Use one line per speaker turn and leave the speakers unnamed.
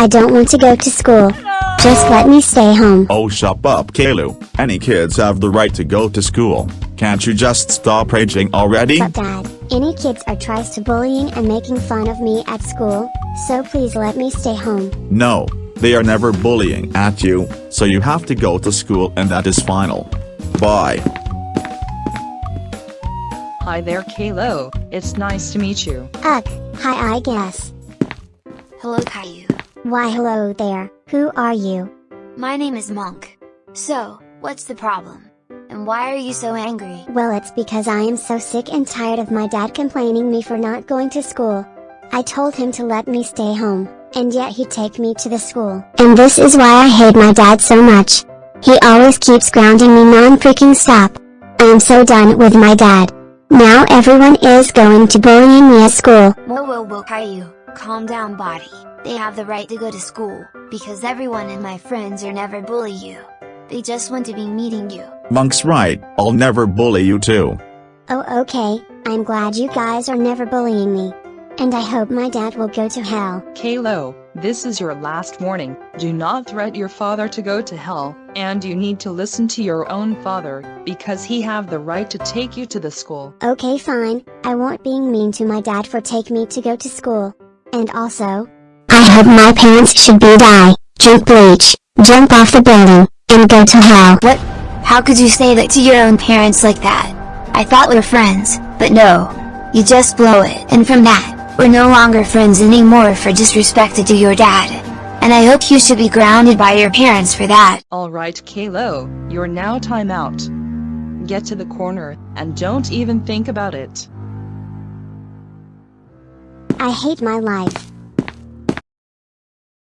I don't want to go to school. Just let me stay home.
Oh shut up Caillou, any kids have the right to go to school, can't you just stop raging already?
But dad, any kids are tries to bullying and making fun of me at school, so please let me stay home.
No, they are never bullying at you, so you have to go to school and that is final. Bye.
Hi there Caillou, it's nice to meet you.
Ugh, hi I guess.
Hello Caillou.
Why hello there, who are you?
My name is Monk. So, what's the problem? And why are you so angry?
Well it's because I am so sick and tired of my dad complaining me for not going to school. I told him to let me stay home, and yet he take me to the school. And this is why I hate my dad so much. He always keeps grounding me non-freaking stop. I am so done with my dad. Now everyone is going to bullying me at school.
Whoa whoa whoa Caillou, calm down body. They have the right to go to school, because everyone and my friends are never bully you. They just want to be meeting you.
Monk's right, I'll never bully you too.
Oh okay, I'm glad you guys are never bullying me. And I hope my dad will go to hell.
Caillou, this is your last warning. Do not threat your father to go to hell, and you need to listen to your own father, because he have the right to take you to the school.
Okay fine, I won't being mean to my dad for take me to go to school. And also, I hope my parents should be die, drink bleach, jump off the building, and go to hell.
What? How could you say that to your own parents like that? I thought we were friends, but no. You just blow it. And from that, we're no longer friends anymore for disrespected to your dad. And I hope you should be grounded by your parents for that.
Alright Caillou, you're now time out. Get to the corner, and don't even think about it.
I hate my life.